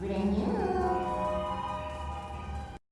brand new.